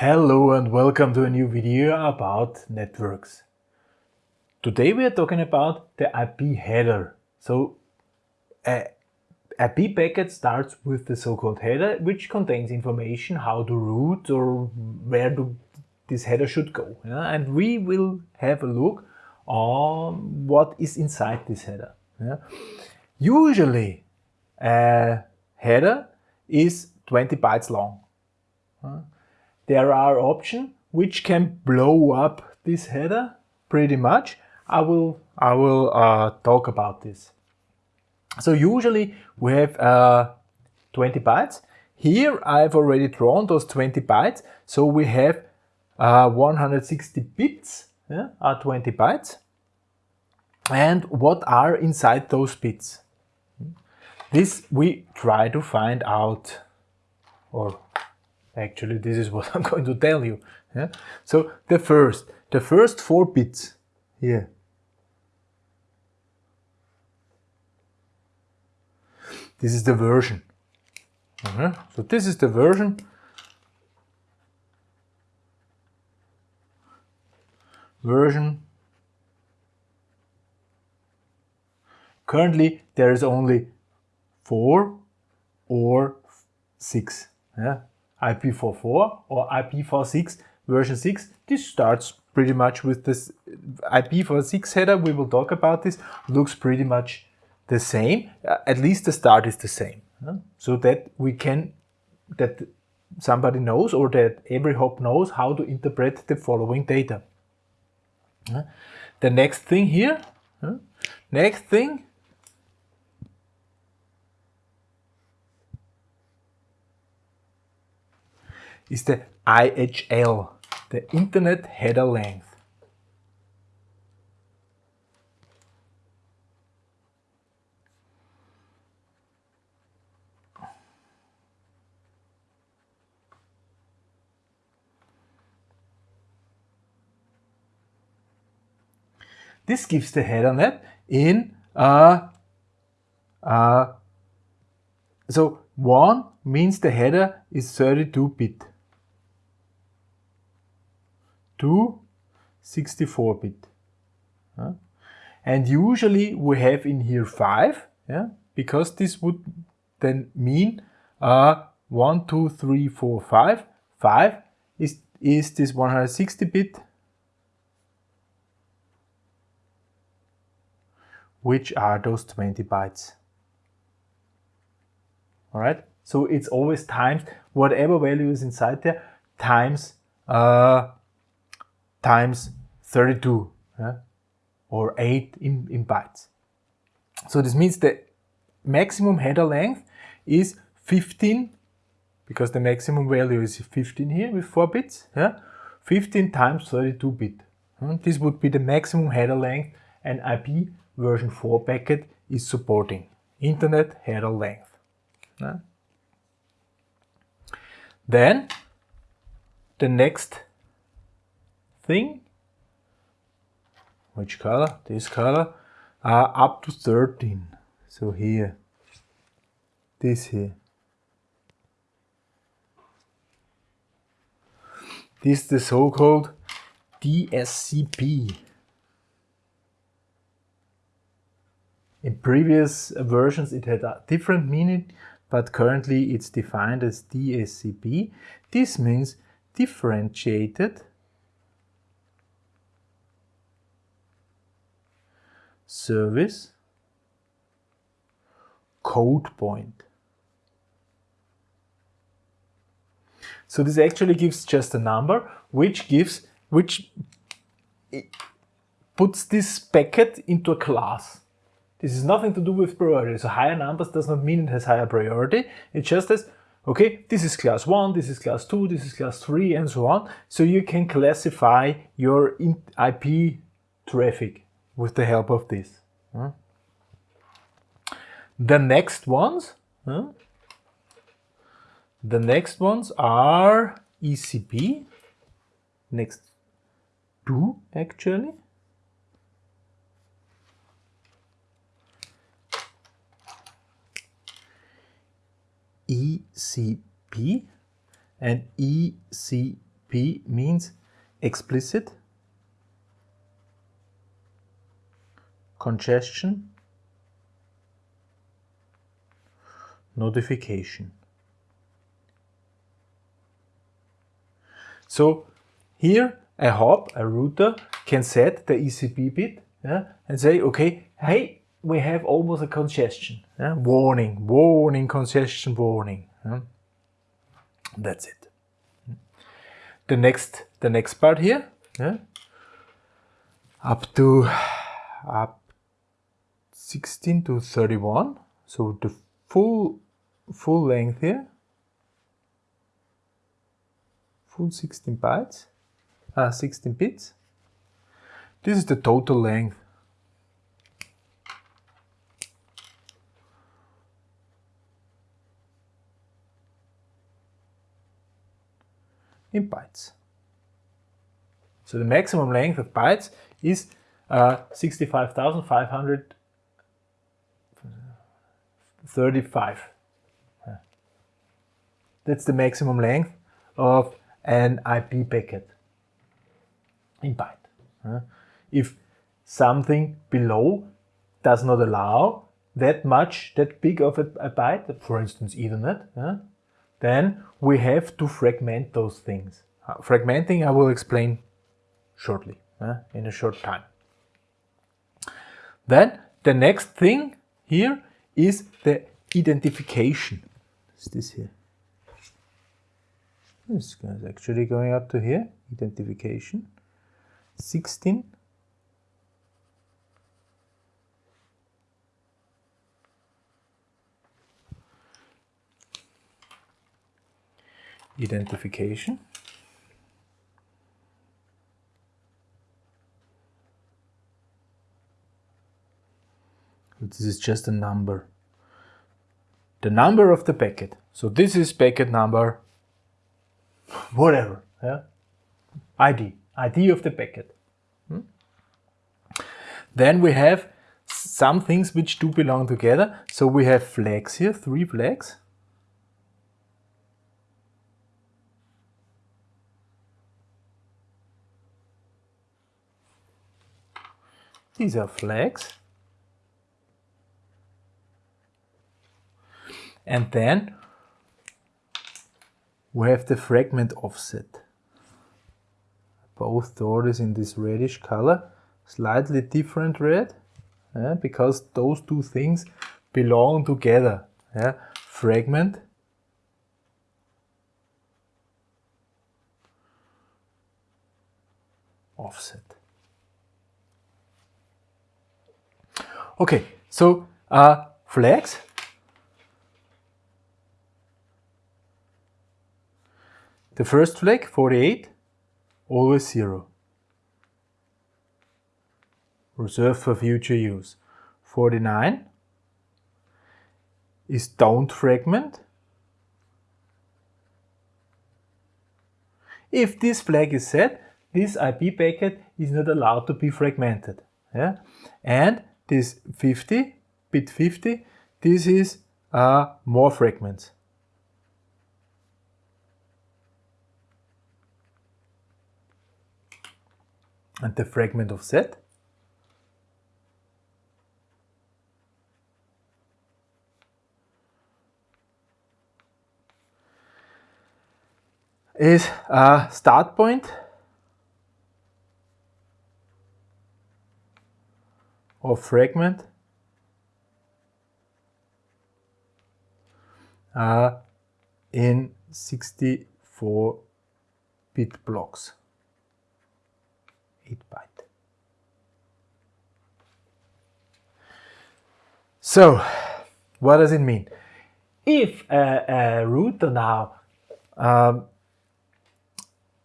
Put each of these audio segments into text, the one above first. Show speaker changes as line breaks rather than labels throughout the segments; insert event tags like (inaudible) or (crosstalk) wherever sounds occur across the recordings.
Hello and welcome to a new video about networks. Today we are talking about the IP header. So a IP packet starts with the so-called header which contains information how to route or where do this header should go. Yeah? And we will have a look on what is inside this header. Yeah? Usually a header is 20 bytes long there are options which can blow up this header pretty much. I will, I will uh, talk about this. So usually we have uh, 20 bytes. Here I've already drawn those 20 bytes. So we have uh, 160 bits yeah, are 20 bytes. And what are inside those bits? This we try to find out or Actually, this is (laughs) what I'm going to tell you. Yeah? So the first, the first four bits here. This is the version. Uh -huh. So this is the version. Version. Currently, there is only four or six. Yeah, IPv4 or IPv6 version 6. This starts pretty much with this IPv6 header. We will talk about this. Looks pretty much the same. Uh, at least the start is the same. Uh, so that we can, that somebody knows or that every hop knows how to interpret the following data. Uh, the next thing here, next thing is the IHL, the Internet Header Length. This gives the header net in uh, uh, so 1 means the header is 32 bit to 64 bit. Uh, and usually we have in here 5, yeah, because this would then mean uh, 1, 2, 3, 4, 5. 5 is, is this 160 bit, which are those 20 bytes. Alright, so it's always times whatever value is inside there times uh, times 32 yeah? or 8 in, in bytes. So this means the maximum header length is 15 because the maximum value is 15 here with 4 bits. Yeah? 15 times 32 bit. Hmm, this would be the maximum header length an IP version 4 packet is supporting. Internet header length. Yeah? Then the next thing, which color? This color, are up to 13. So here, this here. This is the so-called DSCP. In previous versions it had a different meaning, but currently it's defined as DSCP. This means differentiated service code point. So this actually gives just a number which gives, which puts this packet into a class. This is nothing to do with priority. So higher numbers does not mean it has higher priority. It just says, okay, this is class 1, this is class 2, this is class 3, and so on. So you can classify your IP traffic with the help of this. The next ones, the next ones are ECP, next two actually. ECP and ECP means explicit, congestion, notification. So here a hop, a router, can set the ECP bit yeah, and say, okay, hey, we have almost a congestion. Yeah? Warning, warning, congestion warning. Yeah? That's it. The next, the next part here, up to up 16 to 31. So the full full length here, full 16 bytes, uh, 16 bits. This is the total length. in bytes. So the maximum length of bytes is uh, 65,535. That's the maximum length of an IP packet in byte. If something below does not allow that much, that big of a, a byte, for instance Ethernet, then we have to fragment those things. Uh, fragmenting I will explain shortly, in a short time. Then the next thing here is the identification. Is this here? This is actually going up to here, identification. 16 identification. This is just a number. The number of the packet. So this is packet number whatever. Yeah? ID. ID of the packet. Hmm? Then we have some things which do belong together. So we have flags here, three flags. These are flags. And then we have the fragment offset. Both doors in this reddish color, slightly different red, yeah, because those two things belong together. Yeah. Fragment offset. Okay, so uh, flags. The first flag, 48, always zero. Reserved for future use. 49 is don't fragment. If this flag is set, this IP packet is not allowed to be fragmented. Yeah? And this 50, bit 50, this is uh, more fragments. And the fragment of offset is a start point or fragment uh, in 64 bit blocks 8 byte so what does it mean if a, a router now um,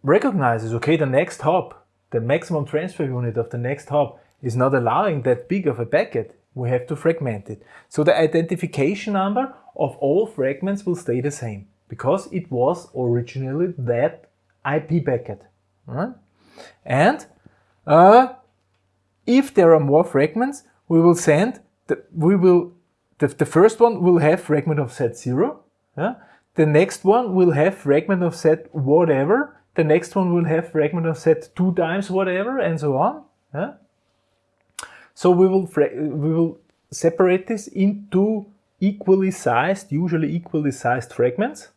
recognizes okay the next hop the maximum transfer unit of the next hop is not allowing that big of a packet, we have to fragment it. So the identification number of all fragments will stay the same because it was originally that IP packet. Right? And uh, if there are more fragments, we will send, the, we will, the, the first one will have fragment offset 0. Yeah? The next one will have fragment offset whatever the next one will have fragment offset two times whatever and so on. Yeah? So we will, we will separate this into equally sized, usually equally sized fragments.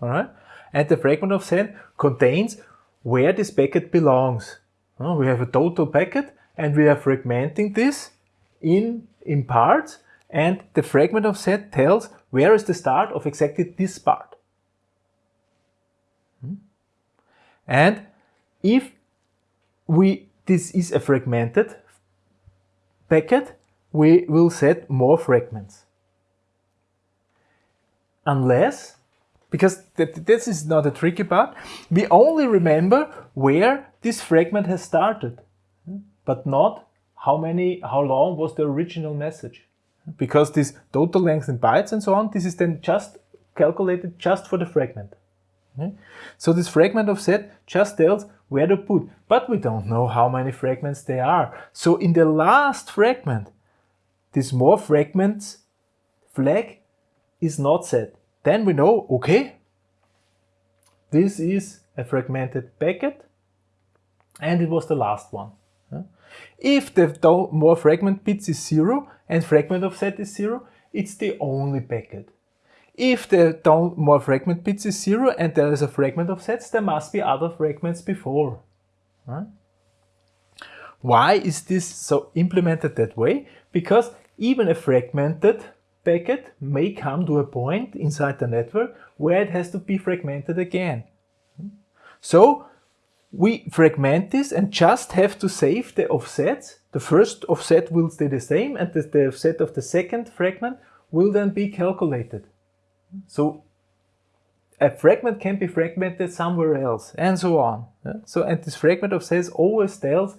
All right? And the fragment offset contains where this packet belongs. Uh, we have a total packet and we are fragmenting this in, in parts and the fragment offset tells where is the start of exactly this part. Hmm? And if we this is a fragmented packet, we will set more fragments. Unless, because th this is not a tricky part, we only remember where this fragment has started, but not how many, how long was the original message. Because this total length in bytes and so on, this is then just calculated just for the fragment. So this fragment offset just tells where to put, but we don't know how many fragments there are. So in the last fragment, this more fragments flag is not set. Then we know, okay, this is a fragmented packet and it was the last one. If the more fragment bits is zero and fragment offset is zero, it's the only packet. If the more fragment bits is zero and there is a fragment offsets, there must be other fragments before. Why is this so implemented that way? Because even a fragmented packet may come to a point inside the network where it has to be fragmented again. So we fragment this and just have to save the offsets. The first offset will stay the same and the, the offset of the second fragment will then be calculated. So a fragment can be fragmented somewhere else and so on. Yeah? So and this fragment offset always tells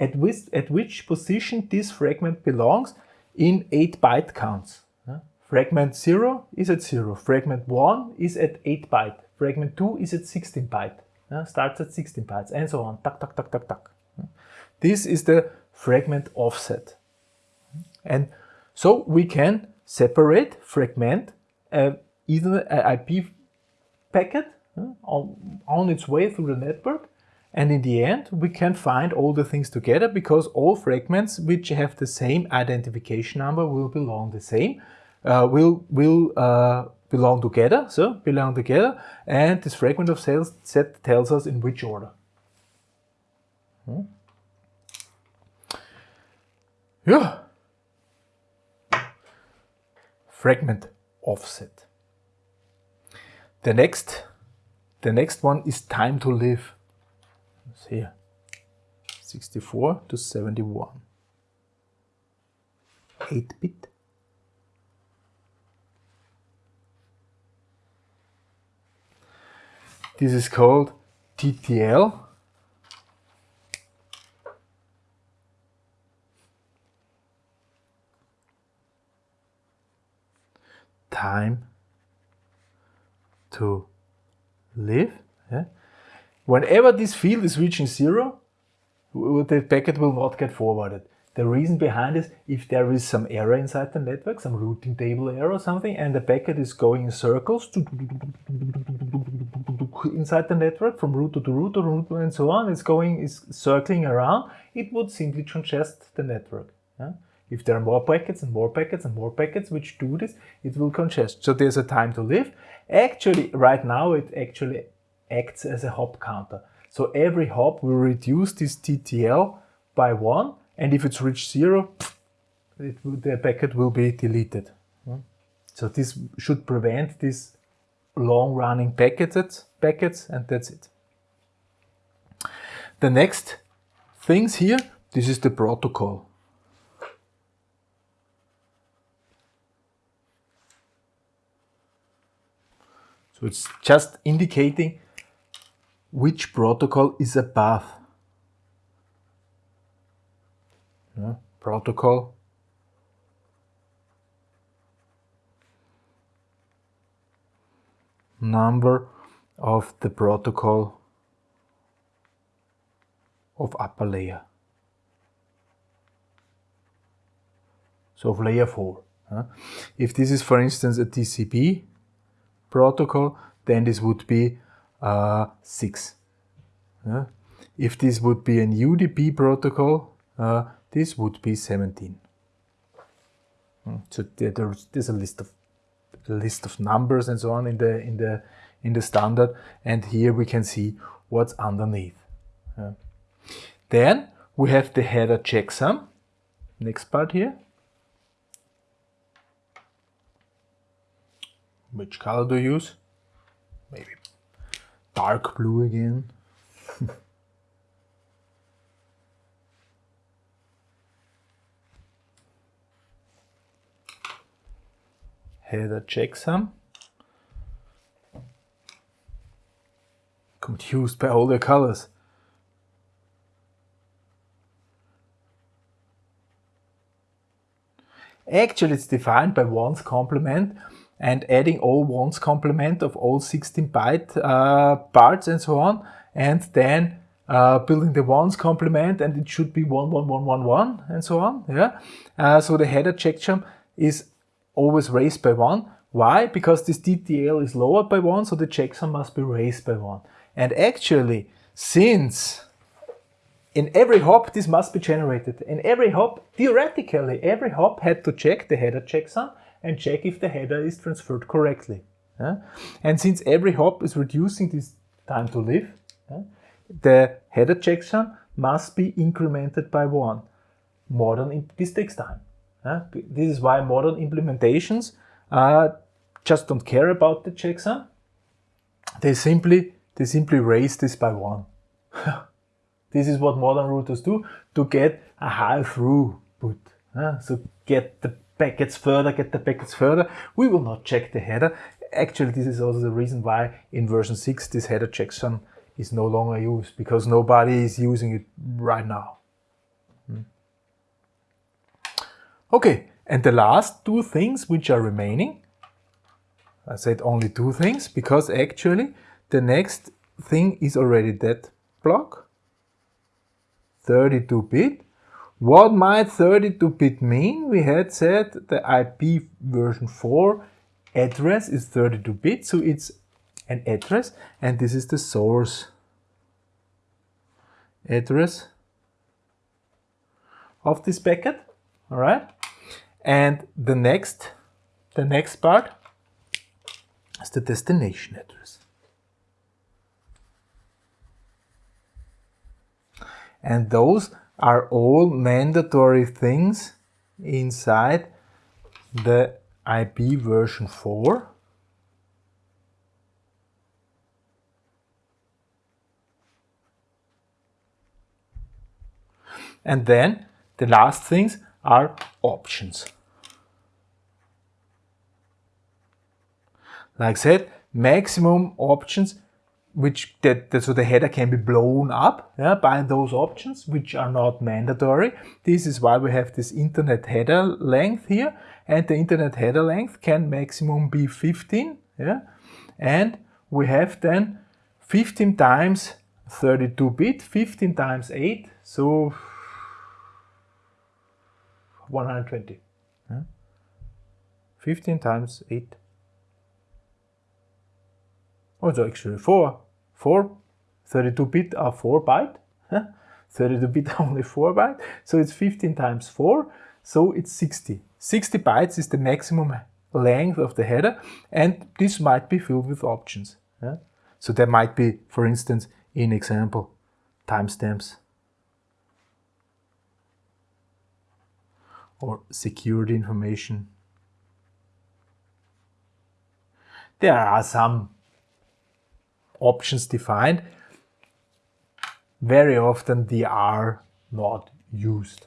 at which, at which position this fragment belongs in 8 byte counts. Fragment 0 is at 0, fragment 1 is at 8 byte, fragment 2 is at 16 byte starts at 16 bytes and so on, tuck, tuck, tuck, tuck, tuck. This is the fragment offset. And so we can separate, fragment uh, either an IP packet uh, on, on its way through the network and in the end we can find all the things together because all fragments which have the same identification number will belong the same, uh, will, will uh, belong together, so belong together, and this fragment of cells set tells us in which order. Hmm? Yeah. Fragment offset. The next, the next one is time to live. It's here, 64 to 71. 8-bit This is called TTL. Time to live. Yeah. Whenever this field is reaching zero, the packet will not get forwarded. The reason behind is if there is some error inside the network, some routing table error or something, and the packet is going in circles inside the network from router to router, router and so on, it's going, is circling around, it would simply congest the network. Yeah? If there are more packets and more packets and more packets which do this, it will congest. So there's a time to live. Actually, right now it actually acts as a hop counter. So every hop will reduce this TTL by one and if it's reached zero, it, the packet will be deleted. Hmm? So this should prevent these long-running packets, packets, and that's it. The next things here, this is the protocol. So it's just indicating which protocol is above yeah, protocol. number of the protocol of upper layer. So of layer 4. Huh? If this is for instance a TCP protocol, then this would be uh, 6. Uh, if this would be an UDP protocol, uh, this would be 17. Hmm, so there's, there's a list of a list of numbers and so on in the in the in the standard, and here we can see what's underneath. Then we have the header checksum. Next part here. Which color do you use? Maybe dark blue again. Header checksum. Confused by all the colors. Actually, it's defined by ones complement and adding all ones complement of all 16 byte uh, parts and so on, and then uh, building the ones complement, and it should be 11111 and so on. Yeah. Uh, so the header checksum is always raised by one. Why? Because this TTL is lowered by one, so the checksum must be raised by one. And actually, since in every hop this must be generated, in every hop, theoretically, every hop had to check the header checksum and check if the header is transferred correctly. And since every hop is reducing this time to live, the header checksum must be incremented by one. more Modern, this takes time. Yeah? This is why modern implementations uh, just don't care about the checksum. They simply, they simply raise this by one. (laughs) this is what modern routers do to get a high throughput. Yeah? So get the packets further, get the packets further. We will not check the header. Actually, this is also the reason why in version 6 this header checksum is no longer used because nobody is using it right now. Hmm. Okay, and the last two things which are remaining, I said only two things because actually the next thing is already that block, 32-bit, what might 32-bit mean? We had said the IP version 4 address is 32-bit, so it's an address, and this is the source address of this packet, all right? And the next, the next part is the destination address. And those are all mandatory things inside the IP version 4. And then the last things are options. Like I said, maximum options which that, that, so the header can be blown up yeah, by those options which are not mandatory. This is why we have this internet header length here and the internet header length can maximum be 15 yeah and we have then 15 times 32 bit 15 times 8 so 120 yeah? 15 times 8 Oh, so actually 4. 4. 32-bit are 4 byte. 32-bit only 4 byte. So it's 15 times 4. So it's 60. 60 bytes is the maximum length of the header. And this might be filled with options. Yeah? So there might be, for instance, in example, timestamps. Or secured information. There are some options defined, very often they are not used.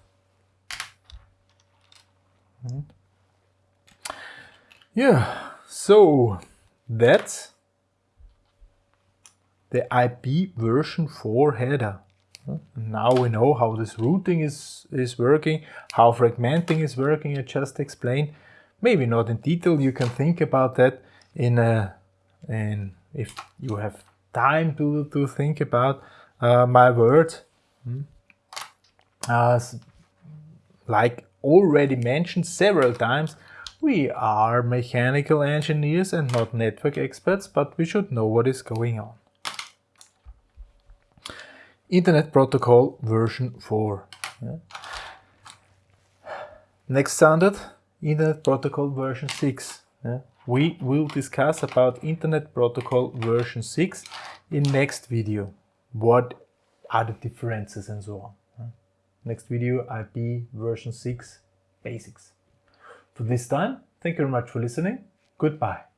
Hmm? Yeah, so that's the IP version 4 header. Now we know how this routing is, is working, how fragmenting is working, I just explained. Maybe not in detail, you can think about that in a, in if you have time to, to think about uh, my words. Hmm, like already mentioned several times, we are mechanical engineers and not network experts, but we should know what is going on. Internet Protocol version 4. Yeah. Next standard, Internet Protocol version 6. Yeah. We will discuss about Internet Protocol version 6 in next video. What are the differences and so on. Yeah. Next video, IP version 6 basics. For this time, thank you very much for listening. Goodbye.